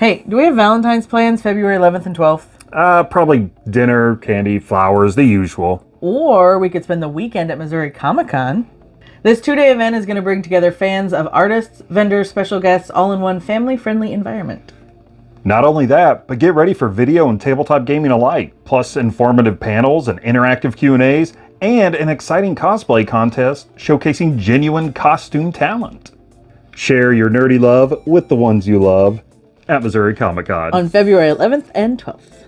Hey, do we have Valentine's plans February 11th and 12th? Uh, probably dinner, candy, flowers, the usual. Or we could spend the weekend at Missouri Comic Con. This two day event is going to bring together fans of artists, vendors, special guests, all in one family friendly environment. Not only that, but get ready for video and tabletop gaming alike, plus informative panels and interactive Q&As, and an exciting cosplay contest showcasing genuine costume talent. Share your nerdy love with the ones you love at Missouri Comic Con. On February 11th and 12th.